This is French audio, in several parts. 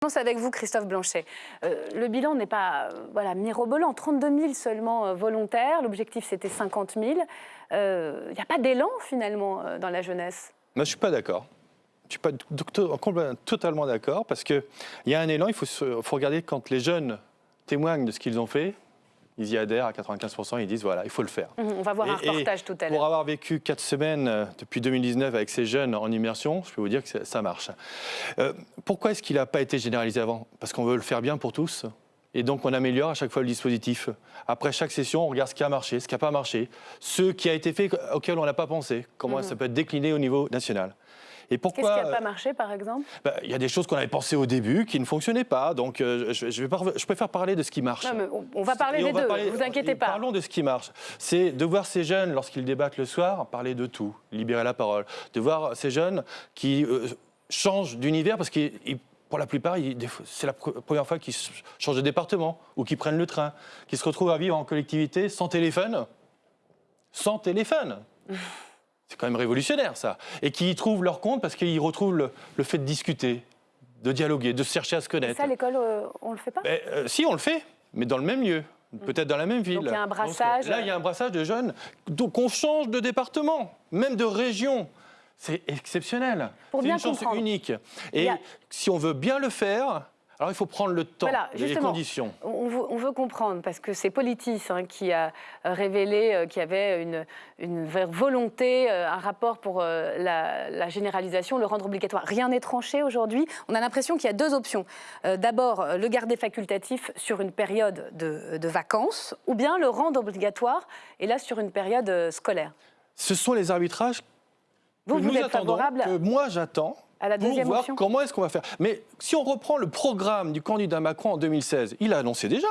commence avec vous, Christophe Blanchet. Euh, le bilan n'est pas euh, voilà, mirobolant. 32 000 seulement euh, volontaires. L'objectif, c'était 50 000. Il n'y a pas d'élan, finalement, euh, dans la jeunesse? Je ne suis pas d'accord. Je suis pas totalement d'accord parce qu'il y a un élan. Il faut regarder quand les jeunes témoignent de ce qu'ils ont fait. Ils y adhèrent à 95%. Ils disent voilà, il faut le faire. Mhm, On va voir un Et- reportage tout à Pour l'heure. avoir vécu quatre semaines euh, depuis 2019 avec ces jeunes en immersion, je peux vous dire que ça- marche. Euh, pourquoi est-ce qu'il n'a pas été généralisé avant? Parce qu'on veut le faire bien pour tous. Et donc on améliore à chaque fois le dispositif. Après chaque session, on regarde ce qui a marché, ce qui n'a pas marché, ce qui a été fait auquel on n'a pas pensé, comment ça peut être décliné au niveau national? Et Mhm. Qu'est-ce qui pourquoi n'a pas marché, par exemple? Bah, Il y a des choses qu'on avait pensées au début qui ne fonctionnaient pas. Donc euh, je, je vais pas rev- je préfère parler de ce qui marche. Non, mais on, on va parler des deux, parler- vous inquiétez pas. Parlons de ce qui marche. C'est de voir ces jeunes, lorsqu'ils débattent le soir, parler de tout, libérer la parole. De voir ces jeunes qui euh, changent d'univers parce que pour la plupart, c'est la pre- première fois qu'ils ch- changent de département ou qu'ils prennent le train, qu'ils se retrouvent à vivre en collectivité sans téléphone. Sans téléphone. C'est quand même révolutionnaire, ça. Et qui y trouvent leur compte parce qu'ils retrouvent le, le fait de discuter, de dialoguer, de chercher à se Et connaître. ça, à l'école, euh, on le fait pas Mais, euh, si, on le fait, mais dans le même lieu. Peut-être dans la même ville. Donc, il y a un brassage. là, il y a un brassage de jeunes. Donc, on change de département, même de région. C'est exceptionnel. C'est une chance comprendre. unique. Et a- si on veut bien le faire, alors il faut prendre le temps, Voilà, les conditions. On veut, on veut comprendre, parce que c'est Politis hein, qui a euh, révélé euh, qu'il y avait une, une vraie volonté, euh, un rapport pour euh, la, la généralisation, le rendre obligatoire. Rien n'est tranché aujourd'hui. On a l'impression qu'il y a deux options. Euh, D'abord, le garder facultatif sur une période de, de vacances, ou bien le rendre obligatoire, et là sur une période scolaire. Ce sont les arbitrages Vous, que vous nous êtes attendons, favorable que moi j'attends à la pour voir option comment est-ce qu'on va faire. Mais si on reprend le programme du candidat Macron en 2016, il a annoncé déjà.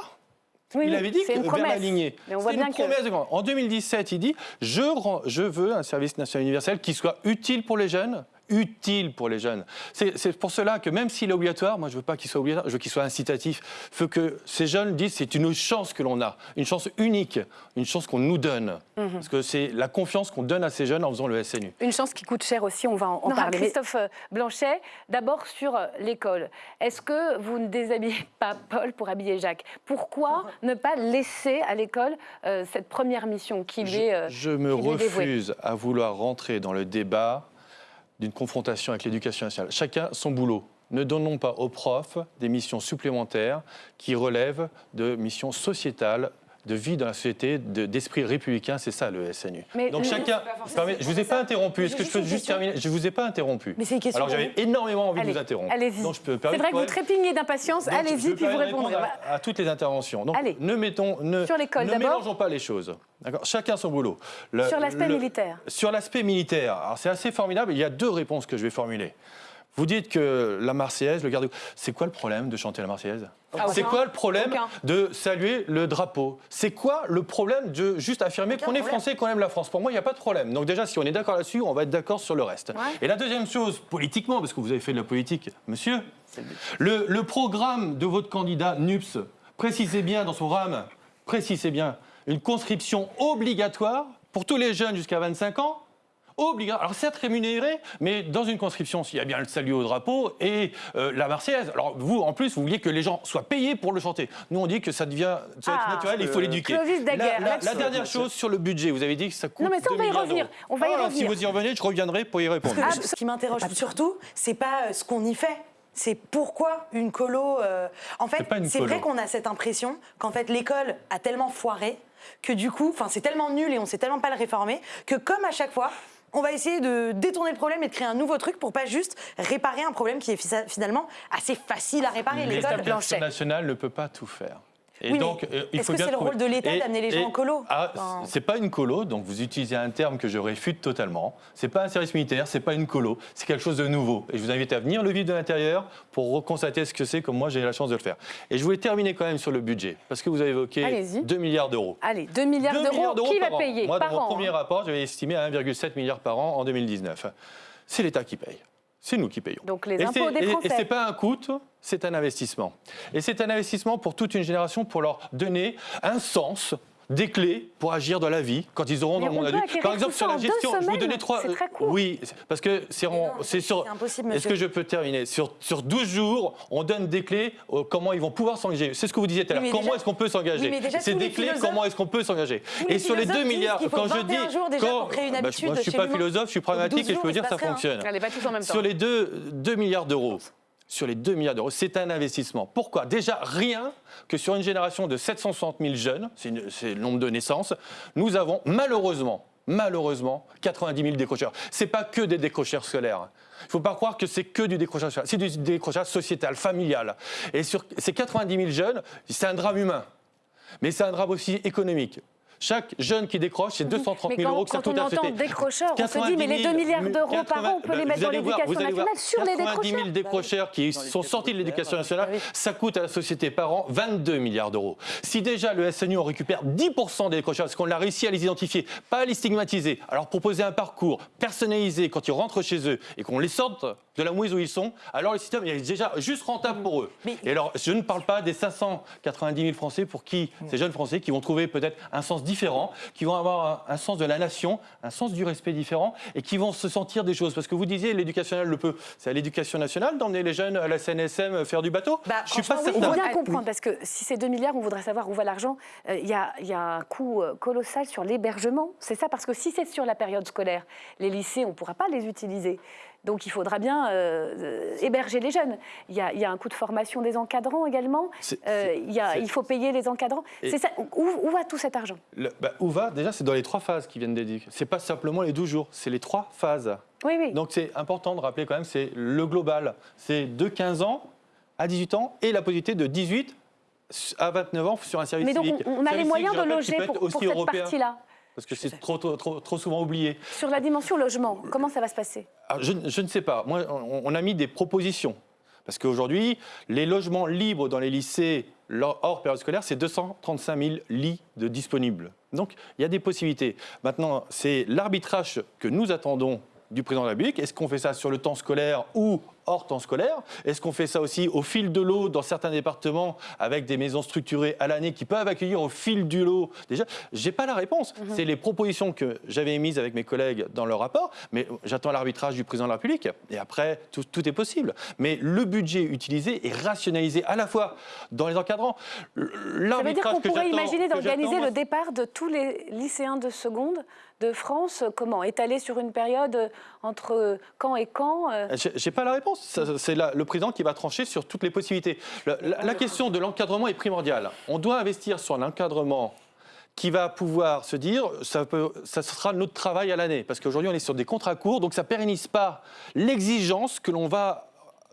Oui, il oui, avait dit c'est que une promesse. lignée. Mais on voit C'est bien une que- promesse de. En 2017, il dit je veux un service national universel qui soit utile pour les jeunes. Utile pour les jeunes. C'est pour cela que même s'il est obligatoire, moi je veux pas qu'il soit obligatoire, je veux qu'il soit incitatif. Il faut que ces jeunes disent c'est une chance que l'on a, une chance unique, une chance qu'on nous donne. Mhm. Parce que c'est la confiance qu'on donne à ces jeunes en faisant le SNU. Une chance qui coûte cher aussi, on va en, en Non, parler. Christophe euh, Blanchet, d'abord sur euh, l'école. Est-ce que vous ne déshabillez pas Paul pour habiller Jacques? Pourquoi ne pas laisser à l'école euh, cette première mission qui lui est, euh, Je, me refuse à vouloir rentrer dans le débat d'une confrontation avec l'éducation nationale. Chacun son boulot. Ne donnons pas aux profs des missions supplémentaires qui relèvent de missions sociétales, de vie dans la société, de- d'esprit républicain. C'est ça le SNU. Mais Donc chacun. Permet- je vous ai pas interrompu. Est-ce que je peux juste question. terminer? Je vous ai pas interrompu. Mais c'est Alors j'avais énormément envie Allez, de vous interrompre. allez-y. C'est vrai que vous trépignez d'impatience. Allez-y, puis vous répondrez. répondre à, à toutes les interventions. Donc, Allez. ne mettons, ne, Sur l'école, ne mélangeons pas les choses. Chacun son boulot. Le- Sur l'aspect militaire. Sur l'aspect militaire, alors c'est assez formidable. Il y a deux réponses que je vais formuler. Vous dites que la Marseillaise, le garde, c'est quoi le problème de chanter la Marseillaise? Ah, C'est quoi le problème Aucun. de saluer le drapeau? C'est quoi le problème de juste affirmer qu'on est français, qu'on aime la France? Pour moi, il n'y a pas de problème. Donc déjà, si on est d'accord là-dessus, on va être d'accord sur le reste. Ouais. Et la deuxième chose, politiquement, parce que vous avez fait de la politique, monsieur, le, le programme de votre candidat NUPS, précisez bien dans son programme, précisez bien, une conscription obligatoire pour tous les jeunes jusqu'à 25 ans Obligatoire. Alors certes rémunéré, mais dans une conscription, s'il y a bien le salut au drapeau et euh, la Marseillaise. Alors vous, en plus, vous vouliez que les gens soient payés pour le chanter. Nous, on dit que ça devient ça va être Ah, naturel, il faut l'éduquer. Clovis Daguerre, La, la- la dernière chose sur le budget, vous avez dit que ça coûte Non, mais ça, on 2 va y revenir. d'euros. On va y Alors, revenir. Si vous y revenez, je reviendrai pour y répondre. Ah, ce qui m'interroge surtout, c'est pas euh, ce qu'on y fait. C'est pourquoi une colo. euh, En fait, C'est vrai qu'on a cette impression qu'en fait l'école a tellement foiré que du coup, enfin c'est tellement nul et on sait tellement pas le réformer que comme à chaque fois. On va essayer de détourner le problème et de créer un nouveau truc pour pas juste réparer un problème qui est fi- finalement assez facile à réparer. L'école, L'éducation nationale ne peut pas tout faire. Et Oui, donc, euh, il est-ce faut que c'est le rôle de l'État d'amener les gens en colo Ah, Enfin- C'est pas une colo, donc vous utilisez un terme que je réfute totalement. C'est pas un service militaire, c'est pas une colo, c'est quelque chose de nouveau. Et je vous invite à venir le vivre de l'intérieur pour reconstater ce que c'est, comme moi j'ai la chance de le faire. Et je voulais terminer quand même sur le budget, parce que vous avez évoqué Allez-y. 2 milliards d'euros. Allez, 2 milliards 2 d'euros, qui va payer Moi, par dans mon an premier hein rapport, j'avais estimé à 1,7 milliard par an en 2019. C'est l'État qui paye. C'est nous qui payons. Donc les Et impôts des et- Français. Et c'est pas un coût, c'est un investissement. Et c'est un investissement pour toute une génération pour leur donner un sens des clés pour agir dans la vie quand ils auront Mais dans le on monde adulte. Par exemple, sur la gestion, je vous donnais trois. C'est très court. Oui, parce que c'est sur. Est-ce que je peux terminer? Sur, sur 12 jours, on donne des clés euh, comment ils vont pouvoir s'engager. C'est ce que vous disiez tout à l'heure. Comment est-ce qu'on peut s'engager? C'est des clés. Comment est-ce qu'on peut s'engager? Et sur les philosophes deux disent milliards, qu'il faut quand je 21 dis, quand- bah, moi, je suis chez pas philosophe, je suis pragmatique 12 et je peux dire se ça fonctionne. Sur les 2, 2 milliards d'euros, sur les 2 milliards d'euros, c'est un investissement. Pourquoi? Déjà, rien que sur une génération de 760 000 jeunes, c'est le nombre de naissances, nous avons malheureusement, malheureusement, 90 000 décrocheurs. C'est pas que des décrocheurs scolaires. Il ne faut pas croire que c'est que du décrochage scolaire. C'est du décrochage sociétal, familial. Et sur ces 90 000 jeunes, c'est un drame humain. Mais c'est un drame aussi économique. Chaque jeune qui décroche, c'est 230 Mais 000 quand, euros que ça quand on coûte à la entend société. décrocheurs, on se dit, mais les 90 2 000, milliards d'euros par 80, an, on peut les mettre dans l'éducation vous allez voir, nationale sur les 90 000 décrocheurs. décrocheurs qui sont sortis de l'éducation nationale, Ah ça coûte à la société par an 22 milliards d'euros. Si déjà le SNU en récupère 10% des décrocheurs, parce qu'on a réussi à les identifier, pas à les stigmatiser, à leur proposer un parcours personnalisé quand ils rentrent chez eux et qu'on les sorte de la mouise où ils sont, alors le système est déjà juste rentable pour eux. Mais- Et alors, je ne parle pas des 590 000 Français pour qui, ces jeunes Français, qui vont trouver peut-être un sens différent, qui vont avoir un, un sens de la nation, un sens du respect différent, et qui vont se sentir des choses. Parce que vous disiez, l'éducation nationale le peut. C'est à l'éducation nationale d'emmener les jeunes à la CNSM faire du bateau Bah, Je suis pas oui, Il faut certain. bien comprendre, parce que si c'est 2 milliards, on voudrait savoir où va l'argent. Euh, Il y, a, il y a un coût euh, colossal sur l'hébergement. C'est ça, parce que si c'est sur la période scolaire, les lycées, on ne pourra pas les utiliser. Donc il faudra bien euh, euh, héberger les jeunes. Il y, a, il y a un coût de formation des encadrants également. Euh, il, y a- c'est- il faut payer les encadrants. Ça. Où, où va tout cet argent? Le- bah, où va? Déjà, c'est dans les trois phases qui viennent d'éduquer. C'est pas simplement les 12 jours, c'est les trois phases. Oui, oui. Donc c'est important de rappeler quand même, c'est le global. C'est de 15 ans à 18 ans et la possibilité de 18 à 29 ans sur un service Mais donc civique. on, a les moyens civique, de loger pour, pour cette partie-là? Parce que c'est trop, trop, trop, souvent oublié. Sur la dimension logement, comment ça va se passer? Alors, je, je ne sais pas. Moi, on, on a mis des propositions. Parce qu'aujourd'hui, les logements libres dans les lycées hors période scolaire, c'est 235 000 lits de disponibles. Donc, il y a des possibilités. Maintenant, c'est l'arbitrage que nous attendons du président de la République. Est-ce qu'on fait ça sur le temps scolaire ou hors temps scolaire Est-ce qu'on fait ça aussi au fil de l'eau dans certains départements avec des maisons structurées à l'année qui peuvent accueillir au fil du lot Déjà, j'ai pas la réponse. C'est les propositions que j'avais émises avec mes collègues dans le rapport, mais j'attends l'arbitrage du président de la République. Et après, tout, tout est possible. Mais le budget utilisé est rationalisé à la fois dans les encadrants. Ça veut dire qu'on pourrait imaginer d'organiser le départ de tous les lycéens de seconde de France, comment? Étalé sur une période euh, entre euh, quand et quand euh, j'ai pas la réponse. C'est le président qui va trancher sur toutes les possibilités. La, la question de l'encadrement est primordiale. On doit investir sur un encadrement qui va pouvoir se dire, ça, peut, ça sera notre travail à l'année. Parce qu'aujourd'hui, on est sur des contrats courts, donc ça pérennise pas l'exigence que l'on va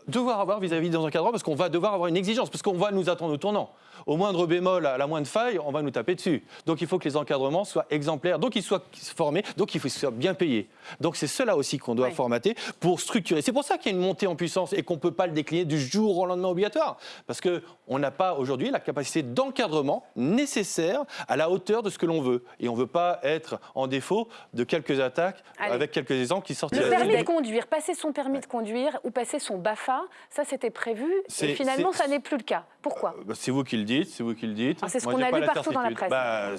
devoir avoir vis-à-vis des encadrants, parce qu'on va devoir avoir une exigence, parce qu'on va nous attendre au tournant. Au moindre bémol, à la moindre faille, on va nous taper dessus. Donc il faut que les encadrements soient exemplaires, donc ils soient formés, donc il faut qu'ils soient bien payés. Donc c'est cela aussi qu'on doit Oui. formater pour structurer. C'est pour ça qu'il y a une montée en puissance et qu'on ne peut pas le décliner du jour au lendemain obligatoire. Parce qu'on n'a pas aujourd'hui la capacité d'encadrement nécessaire à la hauteur de ce que l'on veut. Et on ne veut pas être en défaut de quelques attaques Allez. avec quelques exemples qui sortent. Le permis de conduire, passer son permis de conduire ou passer son BAFA, ça c'était prévu et finalement ça n'est plus le cas. Pourquoi Bah, C'est vous qui le dites, c'est vous qui le dites. Ah, c'est ce qu'on a lu partout dans la presse. Bah,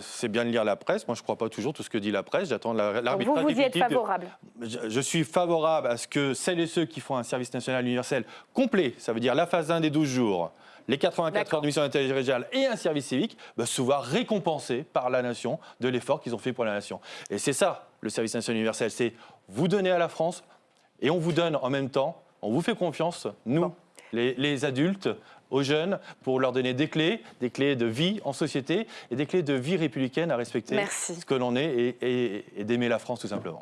c'est bien de lire la presse. Moi, je ne crois pas toujours tout ce que dit la presse. J'attends l'arbitrage Vous, vous y êtes favorable Je, je suis favorable à ce que celles et ceux qui font un service national universel complet, ça veut dire la phase 1 des 12 jours, les 84 D'accord. heures de mission d'intelligence régionale et un service civique, bah, se voient récompensés par la nation de l'effort qu'ils ont fait pour la nation. Et c'est ça, le service national universel, c'est vous donner à la France et on vous donne en même temps, on vous fait confiance, nous, les, les adultes, aux jeunes, pour leur donner des clés, des clés de vie en société et des clés de vie républicaine à respecter Merci. ce que l'on est et- et- et d'aimer la France tout simplement.